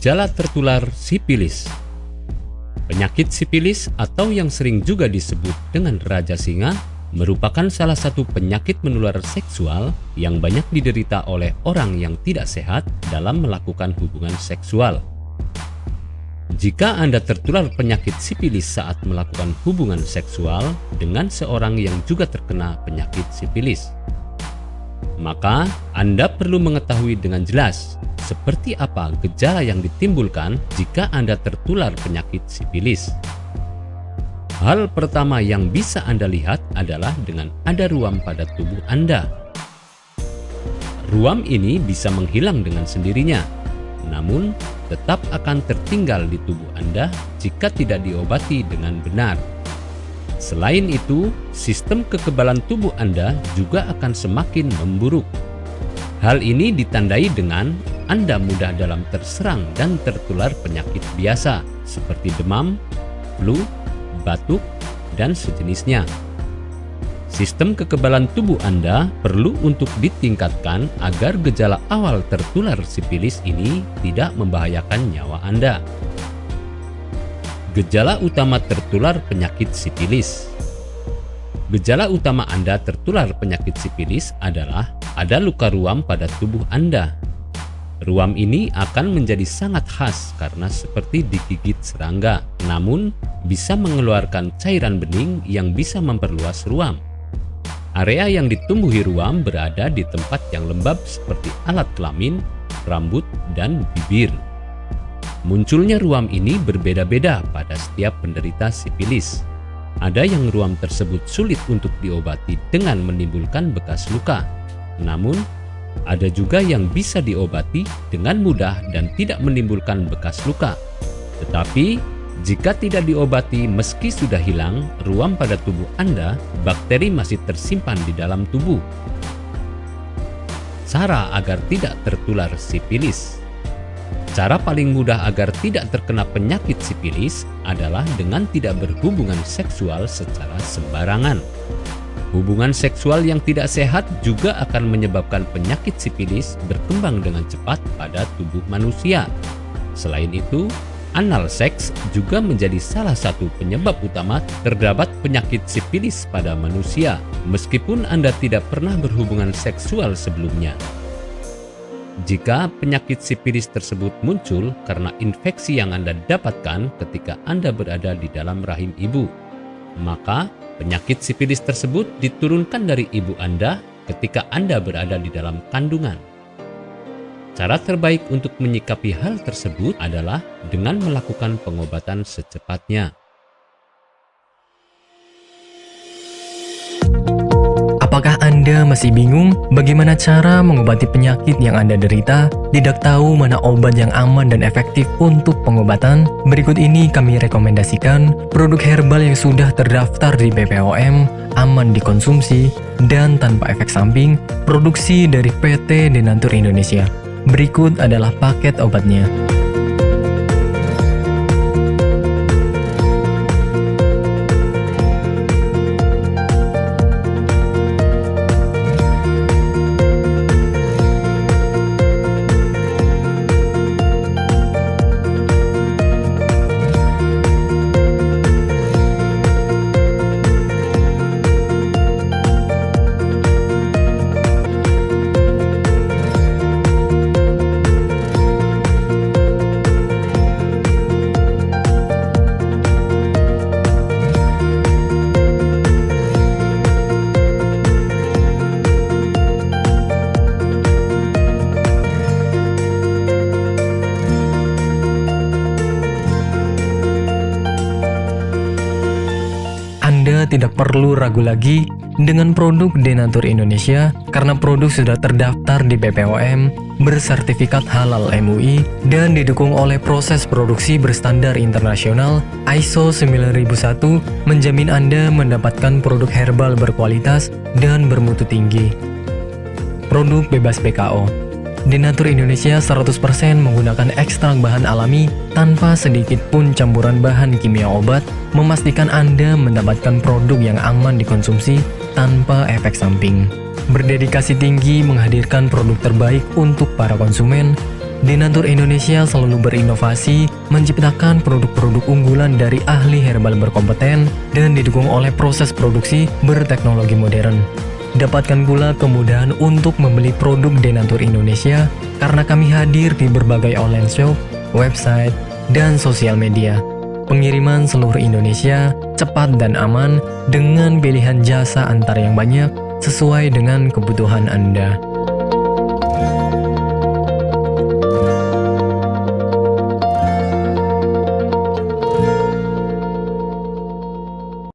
Gejala tertular sipilis Penyakit sipilis atau yang sering juga disebut dengan Raja Singa merupakan salah satu penyakit menular seksual yang banyak diderita oleh orang yang tidak sehat dalam melakukan hubungan seksual. Jika Anda tertular penyakit sipilis saat melakukan hubungan seksual dengan seorang yang juga terkena penyakit sipilis, maka Anda perlu mengetahui dengan jelas seperti apa gejala yang ditimbulkan jika Anda tertular penyakit sipilis. Hal pertama yang bisa Anda lihat adalah dengan ada ruam pada tubuh Anda. Ruam ini bisa menghilang dengan sendirinya, namun tetap akan tertinggal di tubuh Anda jika tidak diobati dengan benar. Selain itu, sistem kekebalan tubuh Anda juga akan semakin memburuk. Hal ini ditandai dengan Anda mudah dalam terserang dan tertular penyakit biasa seperti demam, flu, batuk, dan sejenisnya. Sistem kekebalan tubuh Anda perlu untuk ditingkatkan agar gejala awal tertular sipilis ini tidak membahayakan nyawa Anda. Gejala utama tertular penyakit sipilis Gejala utama Anda tertular penyakit sipilis adalah ada luka ruam pada tubuh Anda. Ruam ini akan menjadi sangat khas karena seperti digigit serangga, namun bisa mengeluarkan cairan bening yang bisa memperluas ruam. Area yang ditumbuhi ruam berada di tempat yang lembab seperti alat kelamin, rambut, dan bibir. Munculnya ruam ini berbeda-beda pada setiap penderita sipilis. Ada yang ruam tersebut sulit untuk diobati dengan menimbulkan bekas luka. Namun, ada juga yang bisa diobati dengan mudah dan tidak menimbulkan bekas luka. Tetapi, jika tidak diobati meski sudah hilang, ruam pada tubuh Anda, bakteri masih tersimpan di dalam tubuh. Cara agar tidak tertular sipilis Cara paling mudah agar tidak terkena penyakit sipilis adalah dengan tidak berhubungan seksual secara sembarangan. Hubungan seksual yang tidak sehat juga akan menyebabkan penyakit sipilis berkembang dengan cepat pada tubuh manusia. Selain itu, anal seks juga menjadi salah satu penyebab utama terdapat penyakit sipilis pada manusia, meskipun Anda tidak pernah berhubungan seksual sebelumnya. Jika penyakit sipilis tersebut muncul karena infeksi yang Anda dapatkan ketika Anda berada di dalam rahim ibu, maka penyakit sipilis tersebut diturunkan dari ibu Anda ketika Anda berada di dalam kandungan. Cara terbaik untuk menyikapi hal tersebut adalah dengan melakukan pengobatan secepatnya. Anda masih bingung bagaimana cara mengobati penyakit yang Anda derita? Tidak tahu mana obat yang aman dan efektif untuk pengobatan? Berikut ini kami rekomendasikan produk herbal yang sudah terdaftar di BPOM, aman dikonsumsi, dan tanpa efek samping, produksi dari PT Denatur Indonesia. Berikut adalah paket obatnya. Tidak perlu ragu lagi dengan produk Denatur Indonesia karena produk sudah terdaftar di BPOM, bersertifikat halal MUI, dan didukung oleh proses produksi berstandar internasional ISO 9001 menjamin Anda mendapatkan produk herbal berkualitas dan bermutu tinggi. Produk bebas PKO Denatur Indonesia 100% menggunakan ekstrak bahan alami tanpa sedikit pun campuran bahan kimia obat, memastikan Anda mendapatkan produk yang aman dikonsumsi tanpa efek samping. Berdedikasi tinggi menghadirkan produk terbaik untuk para konsumen, Denatur Indonesia selalu berinovasi, menciptakan produk-produk unggulan dari ahli herbal berkompeten dan didukung oleh proses produksi berteknologi modern. Dapatkan pula kemudahan untuk membeli produk Denatur Indonesia karena kami hadir di berbagai online shop, website, dan sosial media. Pengiriman seluruh Indonesia cepat dan aman dengan pilihan jasa antar yang banyak sesuai dengan kebutuhan Anda.